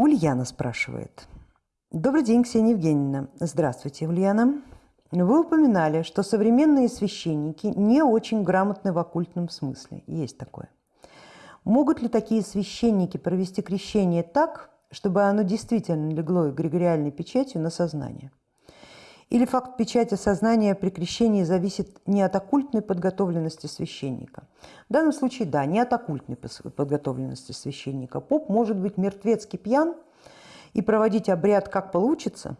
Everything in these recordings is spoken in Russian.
Ульяна спрашивает. Добрый день, Ксения Евгеньевна. Здравствуйте, Ульяна. Вы упоминали, что современные священники не очень грамотны в оккультном смысле. Есть такое. Могут ли такие священники провести крещение так, чтобы оно действительно легло эгрегориальной печатью на сознание? Или факт печати сознания при крещении зависит не от оккультной подготовленности священника? В данном случае, да, не от оккультной подготовленности священника. Поп может быть мертвецкий пьян и проводить обряд как получится,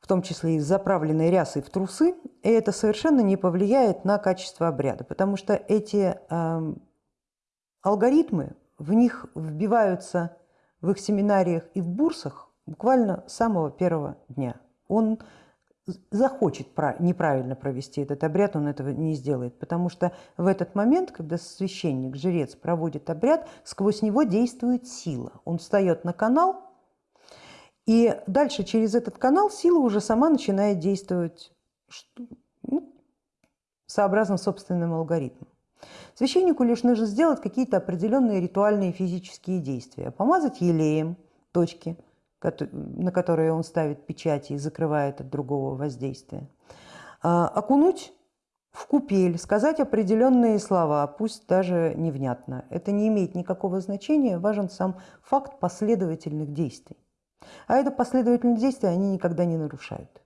в том числе и с заправленной рясой в трусы, и это совершенно не повлияет на качество обряда, потому что эти э, алгоритмы, в них вбиваются в их семинариях и в бурсах буквально с самого первого дня он захочет неправильно провести этот обряд, он этого не сделает, потому что в этот момент, когда священник, жрец проводит обряд, сквозь него действует сила. Он встает на канал, и дальше через этот канал сила уже сама начинает действовать ну, сообразно собственным алгоритмом. Священнику лишь нужно сделать какие-то определенные ритуальные физические действия. Помазать елеем точки – на которые он ставит печати и закрывает от другого воздействия. А, окунуть в купель, сказать определенные слова, пусть даже невнятно. Это не имеет никакого значения, важен сам факт последовательных действий. А это последовательные действия они никогда не нарушают.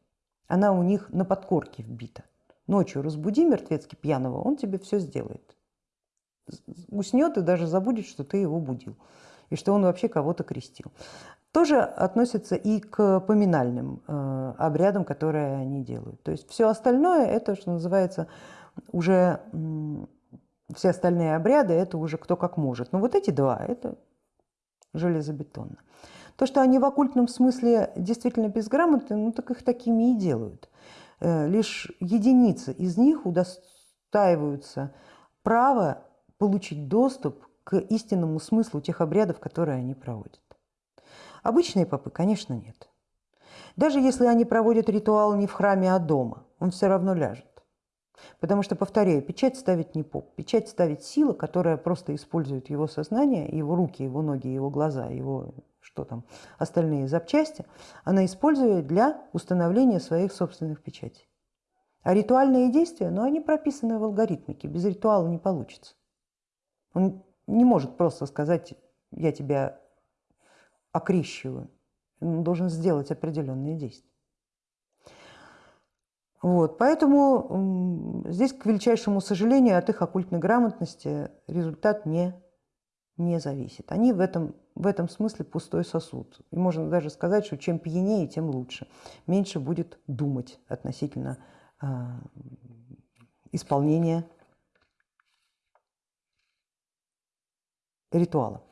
Она у них на подкорке вбита. Ночью разбуди мертвецки пьяного, он тебе все сделает. Уснет и даже забудет, что ты его будил и что он вообще кого-то крестил тоже относится и к поминальным э, обрядам, которые они делают. То есть все остальное, это, что называется, уже все остальные обряды, это уже кто как может. Но вот эти два, это железобетонно. То, что они в оккультном смысле действительно безграмотны, ну так их такими и делают. Э, лишь единицы из них удостаиваются права получить доступ к истинному смыслу тех обрядов, которые они проводят. Обычные попы, конечно, нет. Даже если они проводят ритуал не в храме, а дома, он все равно ляжет. Потому что, повторяю, печать ставит не поп, печать ставит сила, которая просто использует его сознание, его руки, его ноги, его глаза, его что там, остальные запчасти, она использует для установления своих собственных печатей. А ритуальные действия, ну, они прописаны в алгоритмике, без ритуала не получится. Он не может просто сказать, я тебя окрещиваю. Он должен сделать определенные действия. Вот, поэтому здесь, к величайшему сожалению, от их оккультной грамотности результат не, не зависит. Они в этом, в этом смысле пустой сосуд. И можно даже сказать, что чем пьянее, тем лучше. Меньше будет думать относительно э, исполнения ритуала.